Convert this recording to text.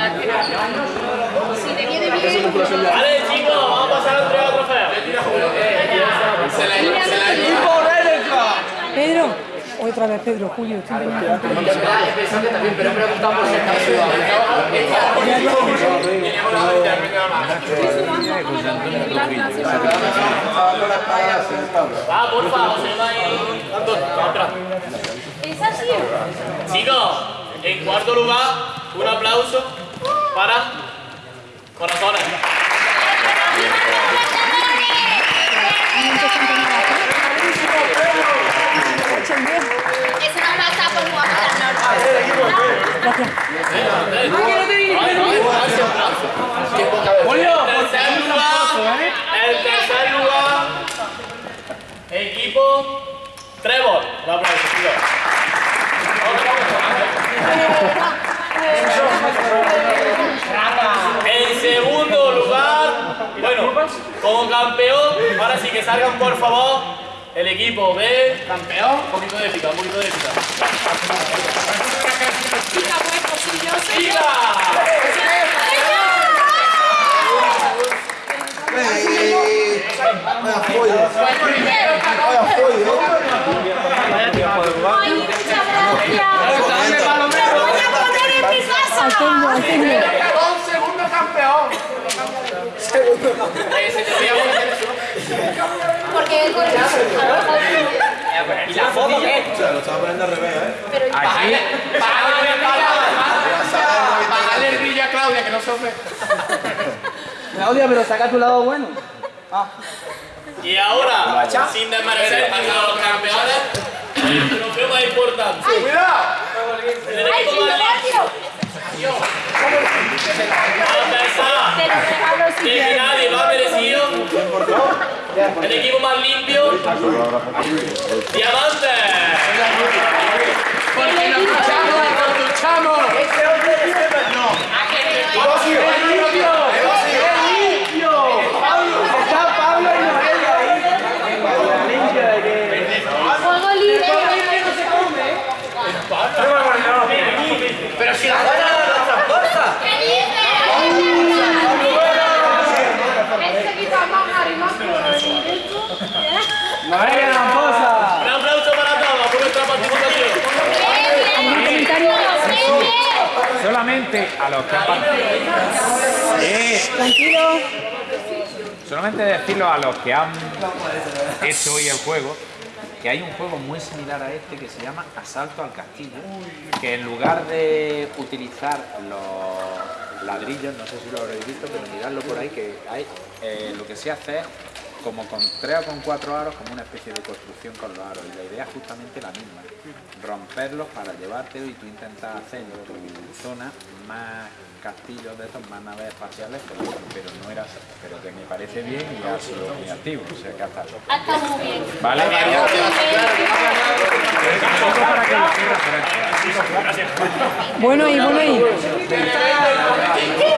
Si te viene bien. Vale, chicos, vamos a pasar a entregar trofeo. Pedro, otra vez Pedro, Julio. estoy teniendo- Pero preguntamos si está Va, porfa, José Manuel. Anton, atrás. Es así. Chicos, en cuarto lugar, un aplauso para Corazones. Es una plaza por en tercer lugar, equipo Trevor. Un aplauso, chicos. En segundo lugar, bueno, como campeón, ahora sí que salgan por favor el equipo de campeón. Un poquito de épica, un poquito de épica. Chica, pues, posibilloso. ¡Chica! Ay, muchas gracias. ¡Me voy a poner en mi casa! Al ¿Y la foto qué? Pero Págale el brillo a Claudia, que no se ofende. Claudia, pero saca tu lado bueno. Y ahora, sin desmerecer a los campeones, el trofeo más importante. El ¡Ay, equipo más el equipo más limpio, Diamante. Porque nos duchamos, nos duchamos. Está Pablo y Noelia ahí. Limpio de que... Juego libre. Pero si la buena no nos transporta. ¿Qué dices? Este quita más arriba que directo. Noelia Ramposa. Un aplauso para todos por nuestra participación. Solamente a los que han. Tranquilo. Solamente decirlo a los que han hecho hoy el juego que hay un juego muy similar a este que se llama Asalto al Castillo, que en lugar de utilizar los ladrillos, no sé si lo habréis visto, pero miradlo por ahí, que hay eh, lo que se hace es como con tres o con cuatro aros, como una especie de construcción con los aros, y la idea es justamente la misma, romperlos para llevártelo y tú intentas hacer en tu zona más castillos de estos, más naves espaciales, pero, pero no era pero que me parece bien y ha sido muy activo, o sea que hasta Ha estado muy bien. ¿Vale? Bueno ahí, bueno ahí.